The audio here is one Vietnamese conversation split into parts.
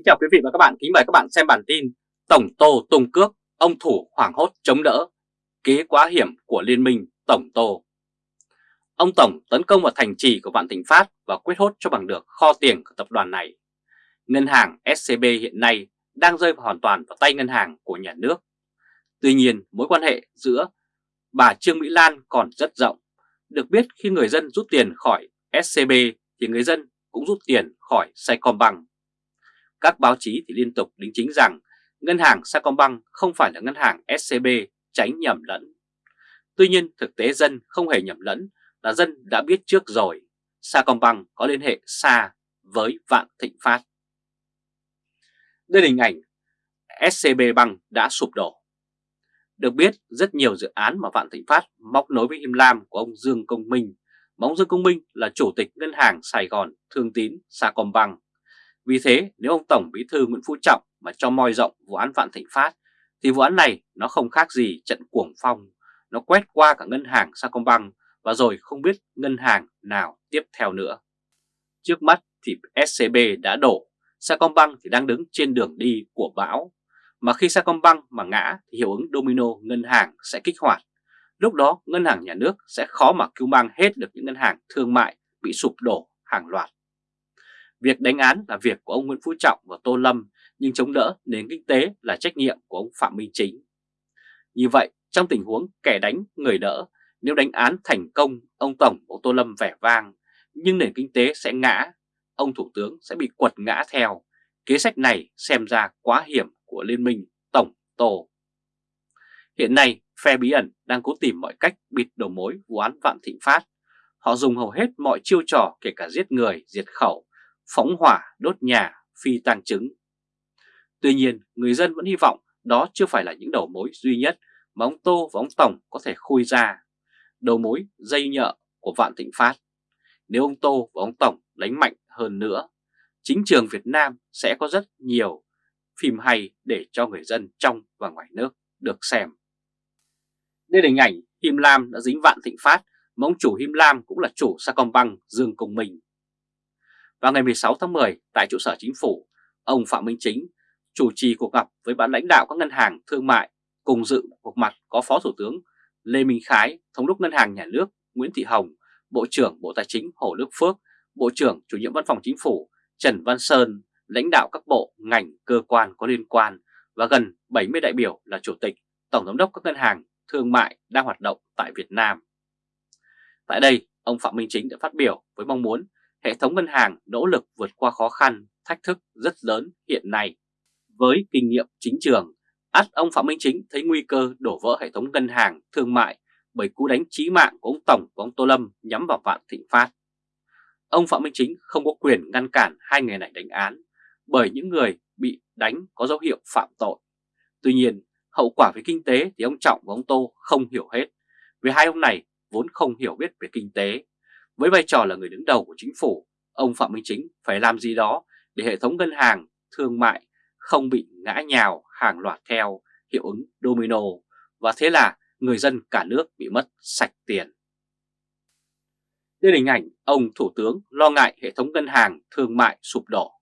Kính chào quý vị và các bạn, kính mời các bạn xem bản tin Tổng Tô tung cước, ông thủ hoảng hốt chống đỡ, kế quá hiểm của Liên minh Tổng Tô. Ông Tổng tấn công vào thành trì của Vạn Thịnh Phát và quyết hốt cho bằng được kho tiền của tập đoàn này. Ngân hàng SCB hiện nay đang rơi vào hoàn toàn vào tay ngân hàng của nhà nước. Tuy nhiên, mối quan hệ giữa bà Trương Mỹ Lan còn rất rộng. Được biết khi người dân rút tiền khỏi SCB thì người dân cũng rút tiền khỏi Saigon các báo chí thì liên tục đính chính rằng ngân hàng Sacombank không phải là ngân hàng SCB tránh nhầm lẫn. Tuy nhiên, thực tế dân không hề nhầm lẫn là dân đã biết trước rồi, Sacombank có liên hệ xa với Vạn Thịnh Phát. Đây là hình ảnh SCB Bank đã sụp đổ. Được biết, rất nhiều dự án mà Vạn Thịnh Phát móc nối với Him Lam của ông Dương Công Minh. Mà ông Dương Công Minh là chủ tịch ngân hàng Sài Gòn Thương Tín Sacombank vì thế nếu ông Tổng Bí thư Nguyễn Phú Trọng mà cho moi rộng vụ án Vạn Thịnh Phát thì vụ án này nó không khác gì trận cuồng phong, nó quét qua cả ngân hàng Sacombank và rồi không biết ngân hàng nào tiếp theo nữa. Trước mắt thì SCB đã đổ, Sacombank thì đang đứng trên đường đi của bão. Mà khi Sacombank mà ngã thì hiệu ứng domino ngân hàng sẽ kích hoạt. Lúc đó ngân hàng nhà nước sẽ khó mà cứu mang hết được những ngân hàng thương mại bị sụp đổ hàng loạt. Việc đánh án là việc của ông Nguyễn Phú Trọng và Tô Lâm, nhưng chống đỡ nền kinh tế là trách nhiệm của ông Phạm Minh Chính. Như vậy, trong tình huống kẻ đánh người đỡ, nếu đánh án thành công, ông Tổng ông Tô Lâm vẻ vang, nhưng nền kinh tế sẽ ngã, ông Thủ tướng sẽ bị quật ngã theo. Kế sách này xem ra quá hiểm của Liên minh Tổng Tô. Hiện nay, phe bí ẩn đang cố tìm mọi cách bịt đầu mối vụ án Vạn Thịnh Phát. Họ dùng hầu hết mọi chiêu trò kể cả giết người, diệt khẩu phóng hỏa đốt nhà phi tang chứng. Tuy nhiên, người dân vẫn hy vọng đó chưa phải là những đầu mối duy nhất mà ông Tô và ông Tổng có thể khui ra. Đầu mối dây nhợ của Vạn Thịnh Phát. Nếu ông Tô và ông Tổng đánh mạnh hơn nữa, chính trường Việt Nam sẽ có rất nhiều phim hay để cho người dân trong và ngoài nước được xem. Đây là hình ảnh Him Lam đã dính Vạn Thịnh Phát mà ông chủ Him Lam cũng là chủ Sacombank Dương Công Minh. Vào ngày 16 tháng 10 tại trụ sở chính phủ, ông Phạm Minh Chính chủ trì cuộc gặp với ban lãnh đạo các ngân hàng thương mại cùng dự cuộc mặt có Phó Thủ tướng Lê Minh Khái, Thống đốc Ngân hàng Nhà nước Nguyễn Thị Hồng, Bộ trưởng Bộ Tài chính Hồ Đức Phước, Bộ trưởng Chủ nhiệm Văn phòng Chính phủ Trần Văn Sơn, lãnh đạo các bộ, ngành, cơ quan có liên quan và gần 70 đại biểu là Chủ tịch, Tổng Giám đốc các ngân hàng thương mại đang hoạt động tại Việt Nam. Tại đây, ông Phạm Minh Chính đã phát biểu với mong muốn hệ thống ngân hàng nỗ lực vượt qua khó khăn, thách thức rất lớn hiện nay. Với kinh nghiệm chính trường, ắt ông Phạm Minh Chính thấy nguy cơ đổ vỡ hệ thống ngân hàng thương mại bởi cú đánh chí mạng của ông Tổng và ông Tô Lâm nhắm vào Vạn Thịnh Phát. Ông Phạm Minh Chính không có quyền ngăn cản hai người này đánh án bởi những người bị đánh có dấu hiệu phạm tội. Tuy nhiên, hậu quả về kinh tế thì ông Trọng và ông Tô không hiểu hết, vì hai ông này vốn không hiểu biết về kinh tế với vai trò là người đứng đầu của chính phủ, ông Phạm Minh Chính phải làm gì đó để hệ thống ngân hàng, thương mại không bị ngã nhào hàng loạt theo hiệu ứng domino và thế là người dân cả nước bị mất sạch tiền. Đây là hình ảnh ông Thủ tướng lo ngại hệ thống ngân hàng thương mại sụp đổ.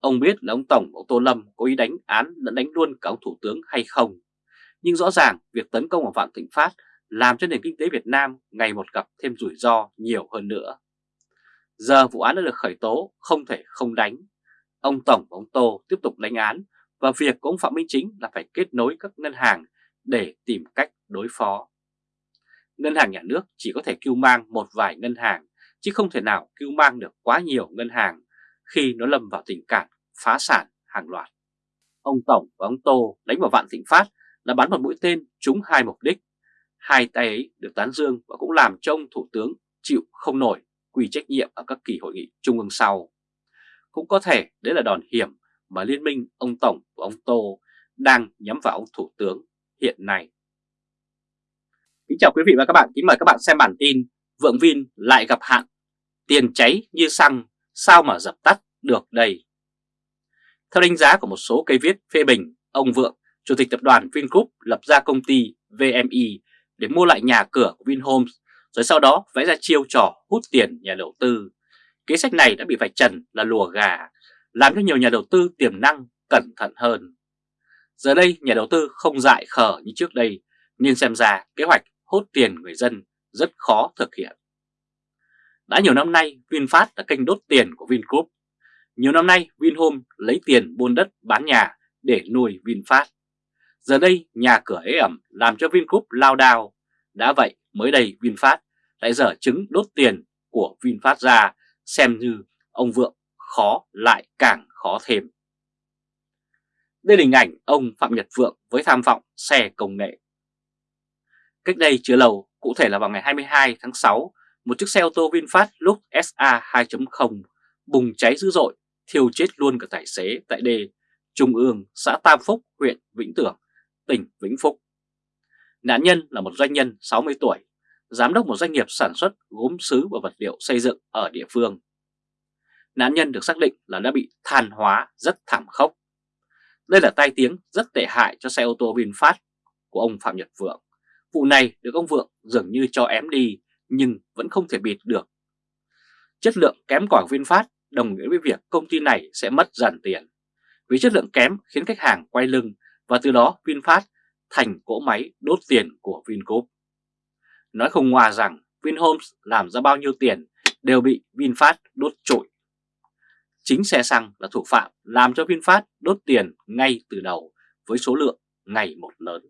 Ông biết là ông Tổng ông Tô Lâm có ý đánh án lẫn đánh luôn cả ông Thủ tướng hay không. Nhưng rõ ràng việc tấn công vào Vạn Thịnh Phát làm cho nền kinh tế Việt Nam ngày một gặp thêm rủi ro nhiều hơn nữa. Giờ vụ án đã được khởi tố, không thể không đánh. Ông Tổng và ông Tô tiếp tục đánh án và việc của ông Phạm Minh Chính là phải kết nối các ngân hàng để tìm cách đối phó. Ngân hàng nhà nước chỉ có thể cứu mang một vài ngân hàng, chứ không thể nào cứu mang được quá nhiều ngân hàng khi nó lâm vào tình cảnh phá sản hàng loạt. Ông Tổng và ông Tô đánh vào Vạn Thịnh Phát là bắn một mũi tên trúng hai mục đích Hai tay ấy được tán dương và cũng làm cho ông Thủ tướng chịu không nổi quy trách nhiệm ở các kỳ hội nghị trung ương sau. Cũng có thể đấy là đòn hiểm mà liên minh ông Tổng và ông Tô đang nhắm vào ông Thủ tướng hiện nay. Kính chào quý vị và các bạn, kính mời các bạn xem bản tin Vượng Vin lại gặp hạn, tiền cháy như xăng, sao mà dập tắt được đây? Theo đánh giá của một số cây viết phê bình, ông Vượng, Chủ tịch Tập đoàn Vingroup lập ra công ty VMI để mua lại nhà cửa của Vinhomes rồi sau đó vẽ ra chiêu trò hút tiền nhà đầu tư. Kế sách này đã bị vạch trần là lùa gà, làm cho nhiều nhà đầu tư tiềm năng cẩn thận hơn. Giờ đây nhà đầu tư không dại khờ như trước đây nên xem ra kế hoạch hốt tiền người dân rất khó thực hiện. Đã nhiều năm nay VinFast đã kênh đốt tiền của Vingroup. Nhiều năm nay Vinhome lấy tiền buôn đất bán nhà để nuôi VinFast. Giờ đây nhà cửa ế ẩm làm cho Vingroup lao đao. Đã vậy mới đây VinFast lại dở chứng đốt tiền của VinFast ra xem như ông Vượng khó lại càng khó thêm. Đây là hình ảnh ông Phạm Nhật Vượng với tham vọng xe công nghệ. Cách đây chưa lâu, cụ thể là vào ngày 22 tháng 6, một chiếc xe ô tô VinFast lúc SA 2.0 bùng cháy dữ dội, thiêu chết luôn cả tài xế tại đê Trung ương, xã Tam Phúc, huyện Vĩnh Tường, tỉnh Vĩnh Phúc. Nạn nhân là một doanh nhân 60 tuổi, giám đốc một doanh nghiệp sản xuất gốm sứ và vật liệu xây dựng ở địa phương. Nạn nhân được xác định là đã bị than hóa rất thảm khốc. Đây là tai tiếng rất tệ hại cho xe ô tô VinFast của ông Phạm Nhật Vượng. Vụ này được ông Vượng dường như cho ém đi nhưng vẫn không thể bịt được. Chất lượng kém của VinFast đồng nghĩa với việc công ty này sẽ mất dần tiền. Vì chất lượng kém khiến khách hàng quay lưng và từ đó VinFast thành cỗ máy đốt tiền của Vingroup. Nói không ngoa rằng Vinhomes làm ra bao nhiêu tiền đều bị VinFast đốt trội. Chính xe xăng là thủ phạm làm cho VinFast đốt tiền ngay từ đầu với số lượng ngày một lớn.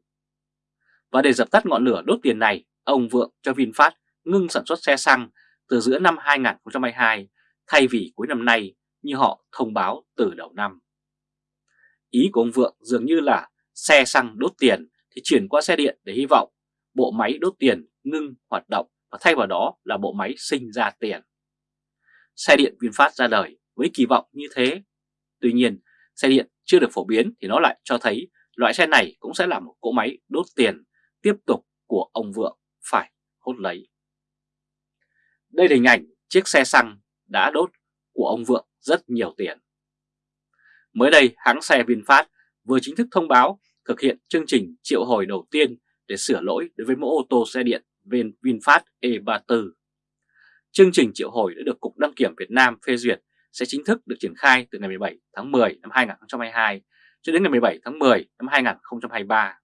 Và để dập tắt ngọn lửa đốt tiền này, ông Vượng cho VinFast ngưng sản xuất xe xăng từ giữa năm 2022 thay vì cuối năm nay như họ thông báo từ đầu năm. Ý của ông Vượng dường như là xe xăng đốt tiền thì chuyển qua xe điện để hy vọng bộ máy đốt tiền ngưng hoạt động và thay vào đó là bộ máy sinh ra tiền. Xe điện VinFast ra đời với kỳ vọng như thế. Tuy nhiên, xe điện chưa được phổ biến thì nó lại cho thấy loại xe này cũng sẽ là một cỗ máy đốt tiền tiếp tục của ông Vượng phải hốt lấy. Đây là hình ảnh chiếc xe xăng đã đốt của ông Vượng rất nhiều tiền. Mới đây, hãng xe VinFast vừa chính thức thông báo thực hiện chương trình triệu hồi đầu tiên để sửa lỗi đối với mẫu ô tô xe điện VinFast E34. Chương trình triệu hồi đã được Cục Đăng kiểm Việt Nam phê duyệt sẽ chính thức được triển khai từ ngày 17 tháng 10 năm 2022 cho đến ngày 17 tháng 10 năm 2023.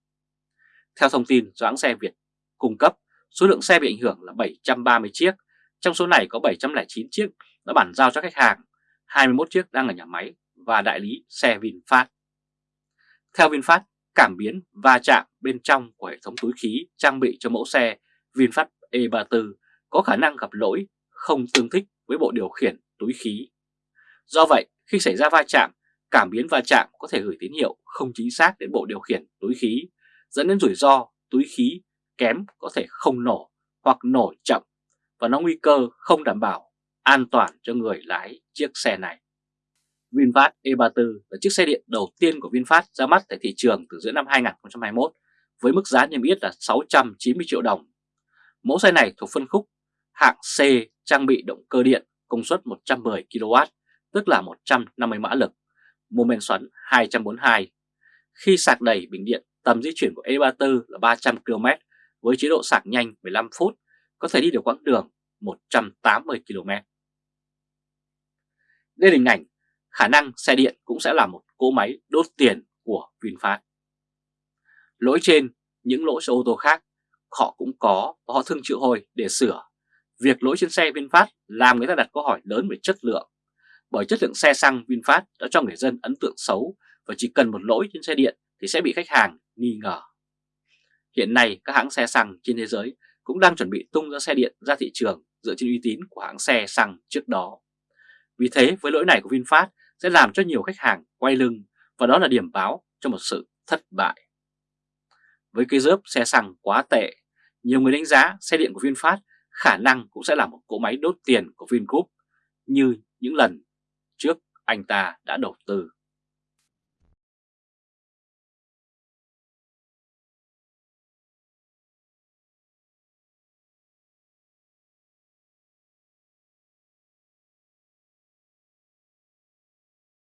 Theo thông tin do hãng xe Việt cung cấp, số lượng xe bị ảnh hưởng là 730 chiếc, trong số này có 709 chiếc đã bản giao cho khách hàng, 21 chiếc đang ở nhà máy và đại lý xe VinFast. Theo VinFast, cảm biến va chạm bên trong của hệ thống túi khí trang bị cho mẫu xe VinFast E34 có khả năng gặp lỗi không tương thích với bộ điều khiển túi khí. Do vậy, khi xảy ra va chạm, cảm biến va chạm có thể gửi tín hiệu không chính xác đến bộ điều khiển túi khí, dẫn đến rủi ro túi khí kém có thể không nổ hoặc nổ chậm và nó nguy cơ không đảm bảo an toàn cho người lái chiếc xe này. VinFast E34 là chiếc xe điện đầu tiên của VinFast ra mắt tại thị trường từ giữa năm 2021 với mức giá niêm yết là 690 triệu đồng. Mẫu xe này thuộc phân khúc hạng C trang bị động cơ điện công suất 110 kW, tức là 150 mã lực, mô men xoắn 242. Khi sạc đầy bình điện, tầm di chuyển của E34 là 300 km với chế độ sạc nhanh 15 phút, có thể đi được quãng đường 180 km. Đây là hình ảnh khả năng xe điện cũng sẽ là một cỗ máy đốt tiền của VinFast. Lỗi trên, những lỗi xe ô tô khác họ cũng có và họ thường chịu hồi để sửa. Việc lỗi trên xe VinFast làm người ta đặt câu hỏi lớn về chất lượng. Bởi chất lượng xe xăng VinFast đã cho người dân ấn tượng xấu và chỉ cần một lỗi trên xe điện thì sẽ bị khách hàng nghi ngờ. Hiện nay các hãng xe xăng trên thế giới cũng đang chuẩn bị tung ra xe điện ra thị trường dựa trên uy tín của hãng xe xăng trước đó. Vì thế với lỗi này của VinFast sẽ làm cho nhiều khách hàng quay lưng và đó là điểm báo cho một sự thất bại. Với cái rớp xe xăng quá tệ, nhiều người đánh giá xe điện của VinFast khả năng cũng sẽ là một cỗ máy đốt tiền của Vingroup như những lần trước anh ta đã đầu tư.